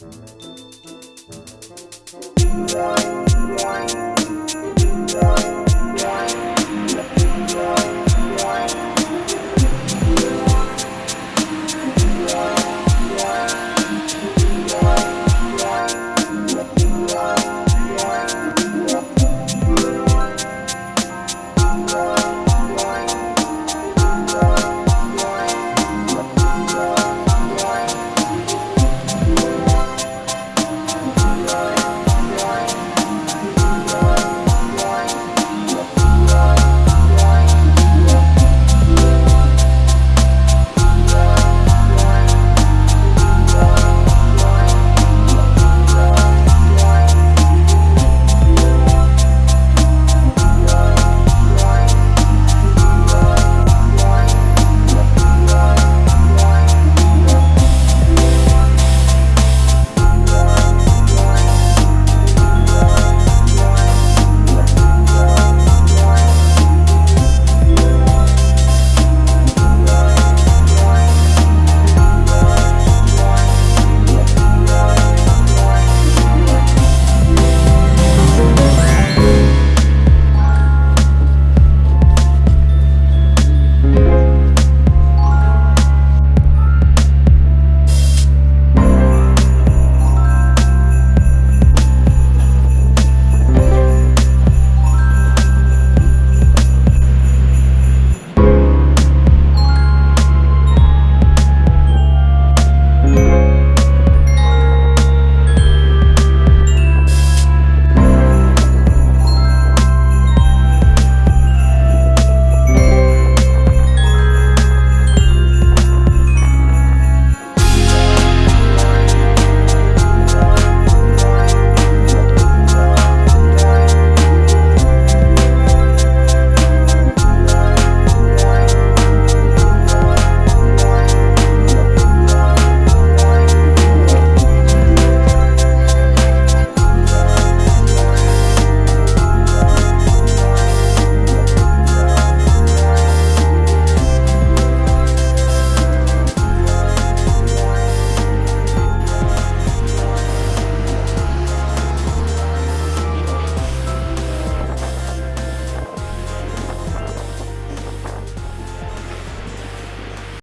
Música